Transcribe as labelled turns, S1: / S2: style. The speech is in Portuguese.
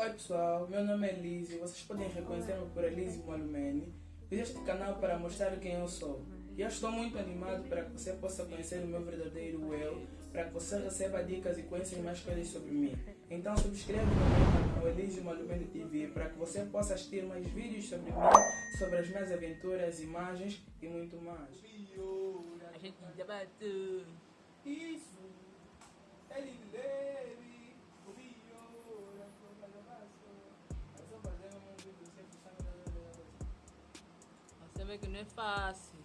S1: Oi pessoal, meu nome é Lizzie, vocês podem reconhecer-me por Elise Malumene. Fiz este canal para mostrar quem eu sou. E eu estou muito animado para que você possa conhecer o meu verdadeiro eu, para que você receba dicas e conheça mais coisas sobre mim. Então subscreva no meu canal Elise Malumene TV para que você possa assistir mais vídeos sobre mim, sobre as minhas aventuras, imagens e muito mais.
S2: A gente já bateu.
S1: Isso!
S2: vê que não é fácil.